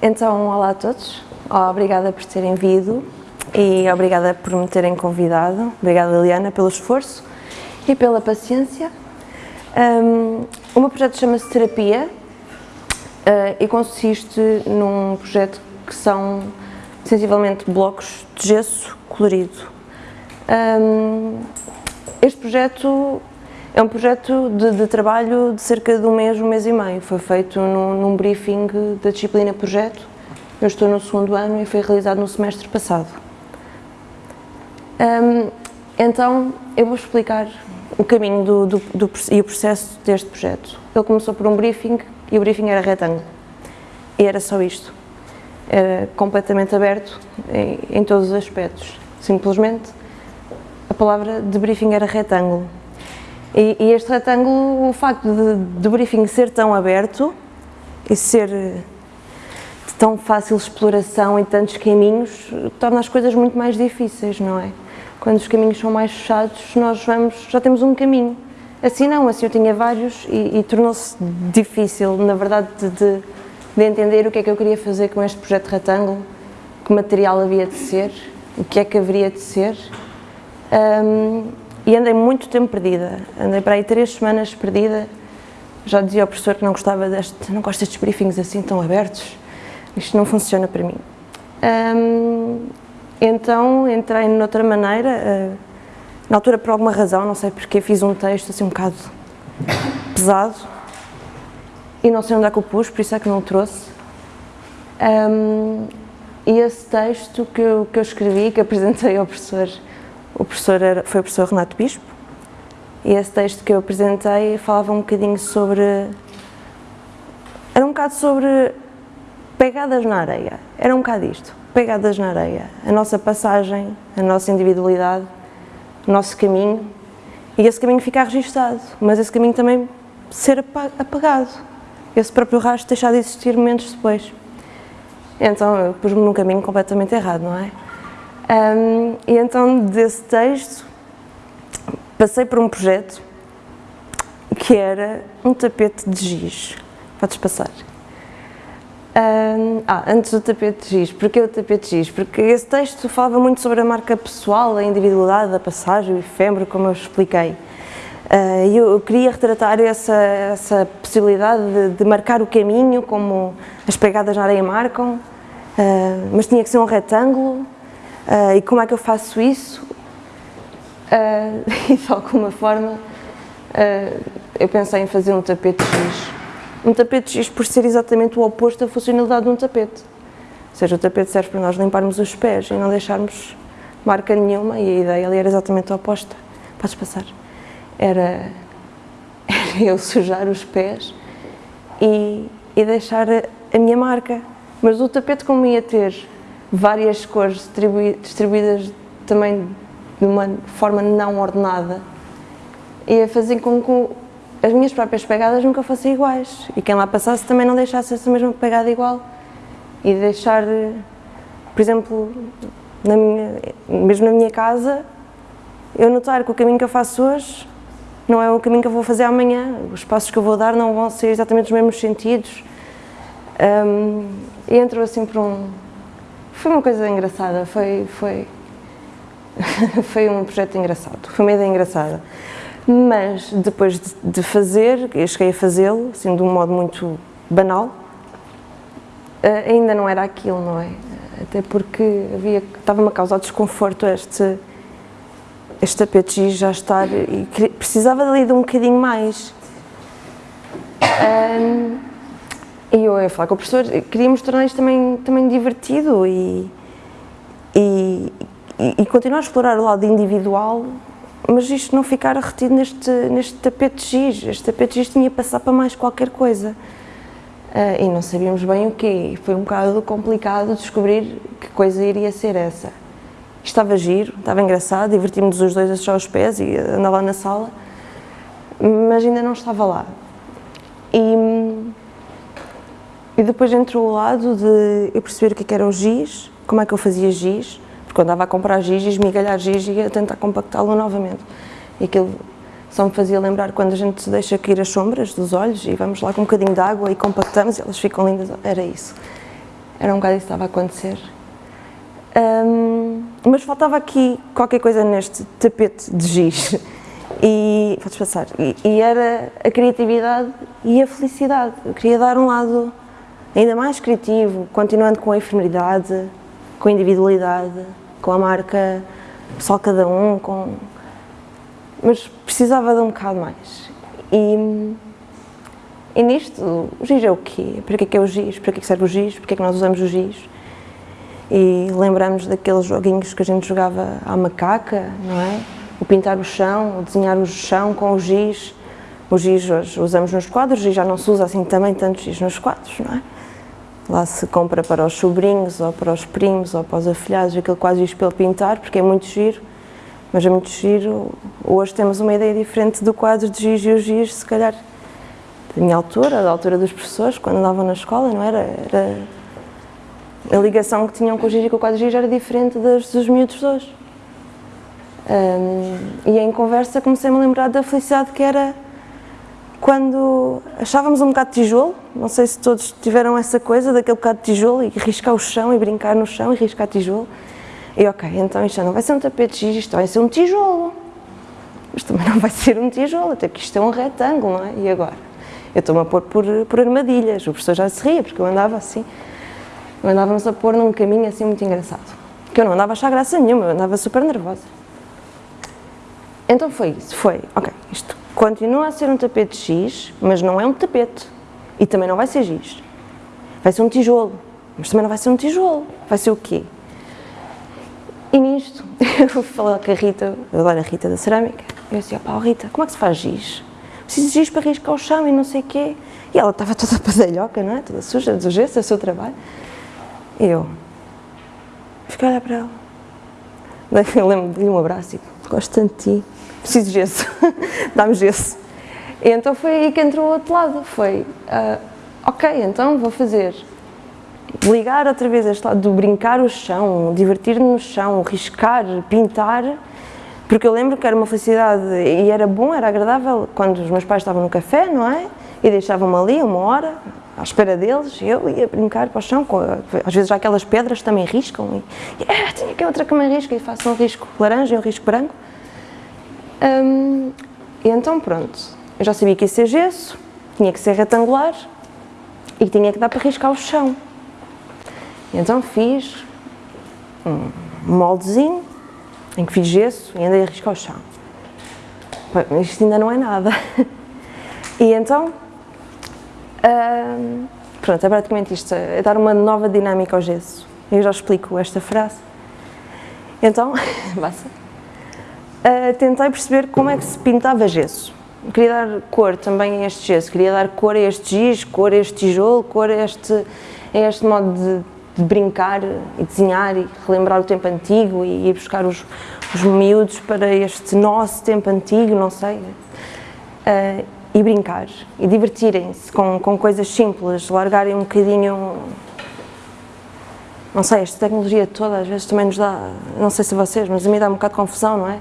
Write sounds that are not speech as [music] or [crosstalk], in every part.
Então, olá a todos, obrigada por terem vindo e obrigada por me terem convidado. Obrigada, Liliana, pelo esforço e pela paciência. Um, o meu projeto chama-se Terapia uh, e consiste num projeto que são sensivelmente blocos de gesso colorido. Um, este projeto é um projeto de, de, trabalho de cerca de um mês, um mês e meio. Foi feito num, num briefing da disciplina projeto. Eu estou no segundo ano e foi realizado no semestre passado. Um, então, eu vou explicar o caminho do, do, do, e o processo deste projeto. Ele começou por um briefing e o briefing era retângulo. E era só isto. Era completamente aberto em, em todos os aspectos. Simplesmente, a palavra de briefing era retângulo e, e, este retângulo, o facto de, de, o briefing ser tão aberto e ser de tão fácil exploração e tantos caminhos, torna as coisas muito mais difíceis, não é? Quando os caminhos são mais fechados, nós vamos, já temos um caminho. Assim não, assim eu tinha vários e, e tornou-se difícil, na verdade, de, de, de, entender o que é que eu queria fazer com este projeto retângulo, que material havia de ser, o que é que haveria de ser. Um, e andei muito tempo perdida, andei para aí três semanas perdida, já dizia ao professor que não gostava deste, não gosto destes briefings assim tão abertos, isto não funciona para mim. Um, então entrei noutra maneira, uh, na altura por alguma razão, não sei porque, fiz um texto assim um bocado pesado e não sei onde é que o pus, por isso é que não o trouxe. Um, e esse texto que eu, que eu escrevi, que [laughs] apresentei ao professor o professor era, foi o professor Renato Bispo. E esse texto que eu apresentei falava um bocadinho sobre... Era um bocado sobre pegadas na areia, era um bocado isto, pegadas na areia, a nossa passagem, a nossa individualidade, o nosso caminho. E esse caminho ficar registado, mas esse caminho também ser apagado, esse próprio rastro deixar de existir momentos depois. Então eu pus-me num caminho completamente errado, não é? Um, e então desse texto passei por um projeto que era um tapete de giz. Podes passar. Um, ah, antes do tapete de giz. Porquê o tapete de giz? Porque esse texto falava muito sobre a marca pessoal, a individualidade, a passagem, o efêmero, como eu expliquei. Uh, eu queria retratar essa, essa possibilidade de, de, marcar o caminho, como as pegadas na areia marcam, uh, mas tinha que ser um retângulo, Uh, e como é que eu faço isso? Uh, [laughs] e de alguma forma uh, eu pensei em fazer um tapete X. Um tapete X por ser exatamente o oposto da funcionalidade de um tapete. Ou seja, o tapete serve para nós limparmos os pés e não deixarmos marca nenhuma e a ideia ali era exatamente a oposta. Podes passar. Era, [laughs] era eu sujar os pés e, e deixar a, a minha marca. Mas o tapete como ia ter várias cores distribuídas também de uma forma não ordenada. E a fazer com que as minhas próprias pegadas nunca fossem iguais. E quem lá passasse também não deixasse essa mesma pegada igual. E deixar, por exemplo, na minha, mesmo na minha casa, eu notar que o caminho que eu faço hoje não é o caminho que eu vou fazer amanhã, os passos que eu vou dar não vão ser exatamente os mesmos sentidos. Um, entro assim por um, foi uma coisa engraçada, foi, foi, [laughs] foi um projeto engraçado, foi uma ideia engraçada. Mas depois de, de fazer, eu cheguei a fazê-lo, assim, de um modo muito banal, eh, ainda não era aquilo, não é? Até porque havia, estava-me a causar desconforto este, este tapete já estar e precisava ali de um bocadinho mais. Um, e eu ia falar com o professor, queríamos tornar isto também, também divertido e, e, e, continuar a explorar o lado individual, mas isto não ficar retido neste, neste tapete giz. Este tapete giz tinha que passar para mais qualquer coisa. Uh, e não sabíamos bem o quê. Foi um bocado complicado descobrir que coisa iria ser essa. Estava giro, estava engraçado, divertimos os dois a achar os pés e andar lá na sala, mas ainda não estava lá. E, e depois entrou o lado de eu perceber o que, é era o giz, como é que eu fazia giz, porque eu andava a comprar giz e esmigalhar giz e ia tentar compactá-lo novamente. E aquilo só me fazia lembrar quando a gente deixa cair as sombras dos olhos e vamos lá com um bocadinho de água e compactamos e elas ficam lindas, era isso. Era um bocado isso que estava a acontecer. Um, mas faltava aqui qualquer coisa neste tapete de giz. E, podes passar, e, e, era a criatividade e a felicidade. Eu queria dar um lado ainda mais criativo, continuando com a efemeridade, com a individualidade, com a marca só cada um, com... mas precisava de um bocado mais. E, e nisto, o giz é o quê? Para que é, que é o giz? Para que é que serve o giz? Para que é que nós usamos o giz? E lembramos daqueles joguinhos que a gente jogava à macaca, não é? O pintar o chão, o desenhar o chão com o giz. O giz hoje usamos nos quadros e já não se usa assim também tanto giz nos quadros, não é? Lá se compra para os sobrinhos, ou para os primos, ou para os afilhados, aquele quase giz para pintar, porque é muito giro, mas é muito giro. Hoje temos uma ideia diferente do quadro de giz e o giz, se calhar, da minha altura, da altura dos professores, quando andavam na escola, não era? Era a ligação que tinham com o giz e com o quadro de giz era diferente das dos miúdos de hoje. Um, e em conversa comecei-me a lembrar da felicidade que era quando achávamos um bocado de tijolo, não sei se todos tiveram essa coisa, daquele bocado de tijolo e riscar o chão e brincar no chão e riscar tijolo. E ok, então isto não vai ser um tapete giz, isto vai ser um tijolo. Mas também não vai ser um tijolo, até porque isto é um retângulo, não é? E agora? Eu estou-me a pôr por, por armadilhas, o professor já se ria, porque eu andava assim, andávamos a pôr num caminho assim muito engraçado. Que eu não andava a achar graça nenhuma, eu andava super nervosa. Então foi isso, foi, ok, continua a ser um tapete X, mas não é um tapete. E também não vai ser giz. Vai ser um tijolo. Mas também não vai ser um tijolo. Vai ser o quê? E nisto, [laughs] eu falar com a Rita, eu adoro a Rita da cerâmica, eu disse, pá, Rita, como é que se faz giz? Preciso de giz para riscar o chão e não sei o quê. E ela estava toda [laughs] padalhoca, não é? Toda suja, gesso, é o seu trabalho. E eu fiquei a olhar para ela. [laughs] Eu lembro de lhe um abraço e gosto tanto de ti preciso de gesso, [laughs] dá-me gesso. E então foi aí que entrou o outro lado, foi, uh, ok, então vou fazer, ligar outra vez este lado do brincar o chão, divertir-me no chão, riscar, pintar, porque eu lembro que era uma felicidade e era bom, era agradável quando os meus pais estavam no café, não é? E deixavam-me ali uma hora, à espera deles, e eu ia brincar para o chão, com, às vezes já aquelas pedras também riscam, e yeah, tinha aqui outra que me risca, e faço um risco laranja e um risco branco. E então pronto, eu já sabia que ia ser gesso, tinha que ser retangular e tinha que dar para riscar o chão. E então fiz um moldezinho em que fiz gesso e andei a riscar o chão. Mas isto ainda não é nada. [laughs] E então, pronto, é praticamente isto, é dar uma nova dinâmica ao gesso. Eu já explico esta frase. Então, [laughs] basta uh, tentei perceber como é que se pintava gesso. Queria dar cor também a este gesso, queria dar cor a este giz, cor a este tijolo, cor a este, a este modo de, de brincar e desenhar e relembrar o tempo antigo e ir buscar os, os miúdos para este nosso tempo antigo, não sei. Uh, e brincar e divertirem-se com, com coisas simples, largarem um bocadinho não sei, esta tecnologia toda às vezes também nos dá, não sei se vocês, mas a mim dá um bocado de confusão, não é?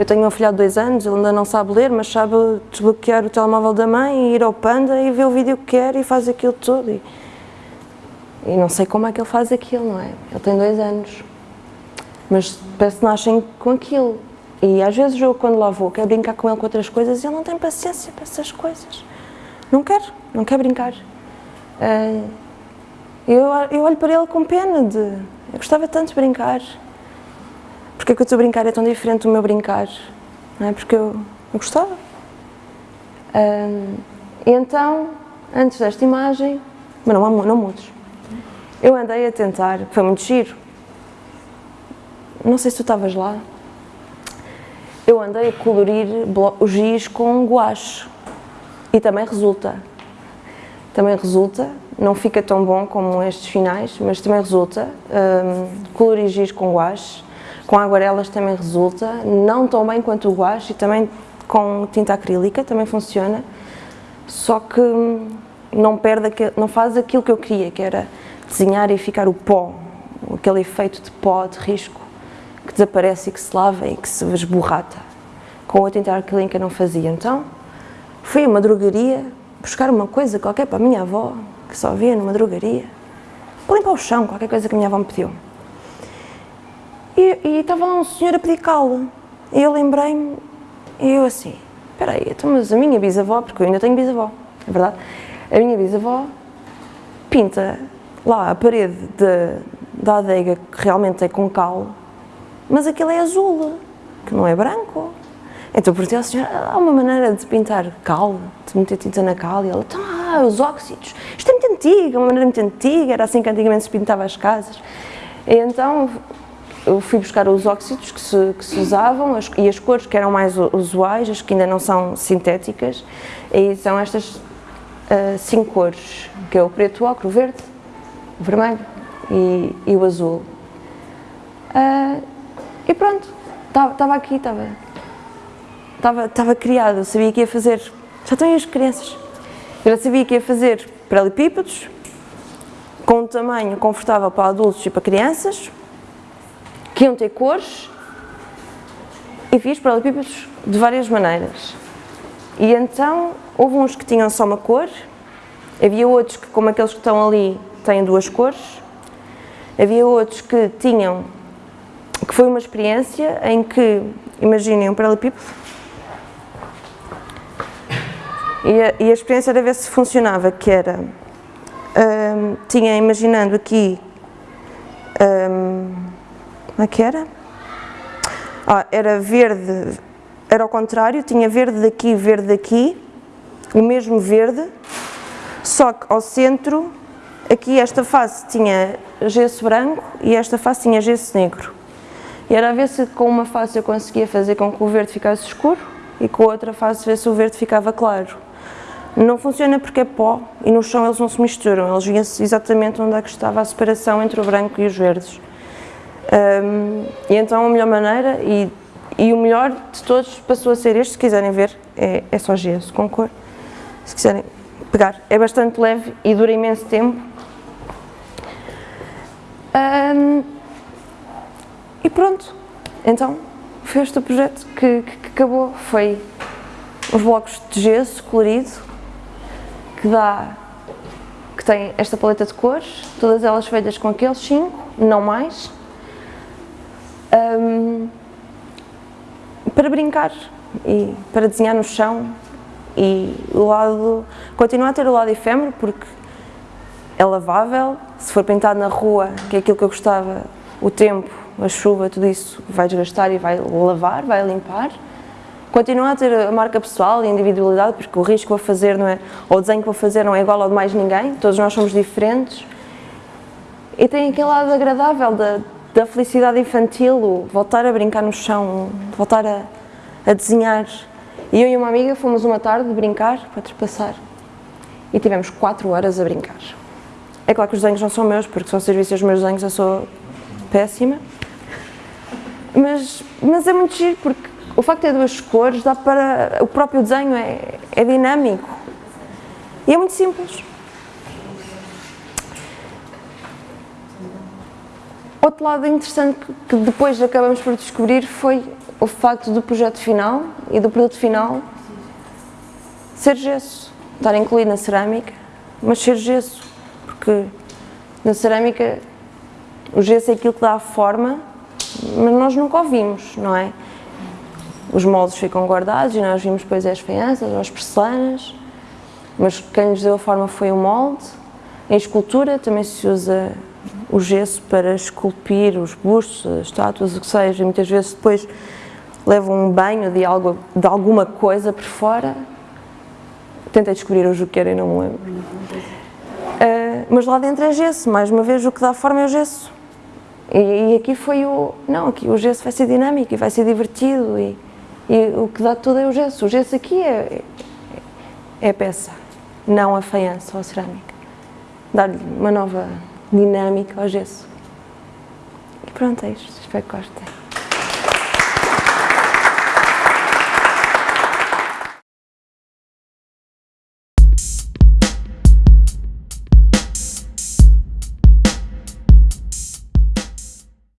Eu tenho um afilhado de dois anos, ele ainda não sabe ler, mas sabe desbloquear o telemóvel da mãe e ir ao Panda e ver o vídeo que quer e faz aquilo tudo. E, e não sei como é que ele faz aquilo, não é? Ele tem dois anos, mas parece que nascem com aquilo. E às vezes eu, quando lá vou, quero brincar com ele com outras coisas e ele não tem paciência para essas coisas. Não quer, não quer brincar. Uh, eu, eu olho para ele com pena de... Eu gostava tanto de brincar porque é que o teu brincar é tão diferente do meu brincar? Não é? Porque eu, eu gostava. Um, e então, antes desta imagem, mas não, não mudes, eu andei a tentar, foi muito giro, não sei se tu estavas lá, eu andei a colorir o giz com guache e também resulta. Também resulta, não fica tão bom como estes finais, mas também resulta um, colorir giz com guache com aguarelas também resulta, não tão bem quanto o guache e também com tinta acrílica também funciona, só que não perde, não faz aquilo que eu queria, que era desenhar e ficar o pó, aquele efeito de pó, de risco, que desaparece e que se lava e que se esborrata. Com a tinta acrílica não fazia, então fui a uma drogaria buscar uma coisa qualquer para a minha avó, que só via numa drogaria, para limpar o chão, qualquer coisa que a minha avó me pediu. E, estava lá um senhor a pedir cal. E eu lembrei-me, e eu assim, espera aí, então, mas a minha bisavó, porque eu ainda tenho bisavó, é verdade? A minha bisavó pinta lá a parede de, da adega que realmente é com cal, mas aquilo é azul, que não é branco. Então perguntei ao senhor, há uma maneira de pintar cal, de meter tinta na cal? E ela, então, ah, os óxidos. Isto é muito antigo, é uma maneira muito antiga, era assim que antigamente se pintava as casas. E então eu fui buscar os óxidos que se, que se usavam as, e as cores que eram mais usuais, as que ainda não são sintéticas, e são estas uh, cinco cores, que é o preto, o ocre, o verde, o vermelho e, e o azul. Uh, e pronto, estava aqui, estava estava, estava criado, eu sabia que ia fazer, já aí as crianças, eu já sabia que ia fazer paralelepípedos, com um tamanho confortável para adultos e para crianças, que iam ter cores, e fiz paralelepípedos de várias maneiras. E então, houve uns que tinham só uma cor, havia outros que, como aqueles que estão ali, têm duas cores, havia outros que tinham, que foi uma experiência em que, imaginem um paralelepípedo, e a, e a experiência era ver se funcionava, que era, um, tinha imaginando aqui, um, como é que era? Ah, era verde, era ao contrário, tinha verde daqui, verde daqui, o mesmo verde, só que ao centro, aqui esta face tinha gesso branco e esta face tinha gesso negro. E era a ver se com uma face eu conseguia fazer com que o verde ficasse escuro e com a outra face ver se o verde ficava claro. Não funciona porque é pó e no chão eles não se misturam, eles vêm-se exatamente onde é que estava a separação entre o branco e os verdes. Um, e então a melhor maneira e, e, o melhor de todos passou a ser este, se quiserem ver, é, é só gesso com cor, se quiserem pegar. É bastante leve e dura imenso tempo. Um, e pronto, então foi este o projeto que, que, que acabou, foi os blocos de gesso colorido que dá, que tem esta paleta de cores, todas elas feitas com aqueles cinco, não mais, para brincar e para desenhar no chão e o lado, continua a ter o lado efêmero porque é lavável, se for pintado na rua, que é aquilo que eu gostava, o tempo, a chuva, tudo isso vai desgastar e vai lavar, vai limpar, Continua a ter a marca pessoal e a individualidade, porque o risco que vou fazer não é, ou o desenho que vou fazer não é igual ao de mais ninguém, todos nós somos diferentes. E tem aquele lado agradável da, da felicidade infantil, voltar a brincar no chão, voltar a, a desenhar. E eu e uma amiga fomos uma tarde brincar, para trespassar, e tivemos quatro horas a brincar. É claro que os desenhos não são meus, porque são serviços os meus desenhos, eu sou péssima. Mas, mas é muito giro, porque o facto de ter duas cores dá para... o próprio desenho é, é dinâmico. E é muito simples. Outro lado interessante que depois acabamos por descobrir foi o facto do projeto final e do produto final ser gesso, estar incluído na cerâmica, mas ser gesso, porque na cerâmica o gesso é aquilo que dá a forma, mas nós nunca ouvimos, não é? os moldes ficam guardados e nós vimos depois as faianças, as porcelanas, mas quem nos deu a forma foi o molde. Em escultura também se usa o gesso para esculpir os bustos, as estátuas, o que seja, e muitas vezes depois levam um banho de, algo, de alguma coisa por fora. Tentei descobrir o que era e não me lembro. Uh, mas lá dentro é gesso, mais uma vez o que dá forma é o gesso. E, e aqui foi o... não, aqui o gesso vai ser dinâmico e vai ser divertido e e o que dá tudo é o gesso. O gesso aqui é, é a peça, não a faiança ou a cerâmica. Dar-lhe uma nova dinâmica ao gesso. E pronto, é isto. Espero que gostem.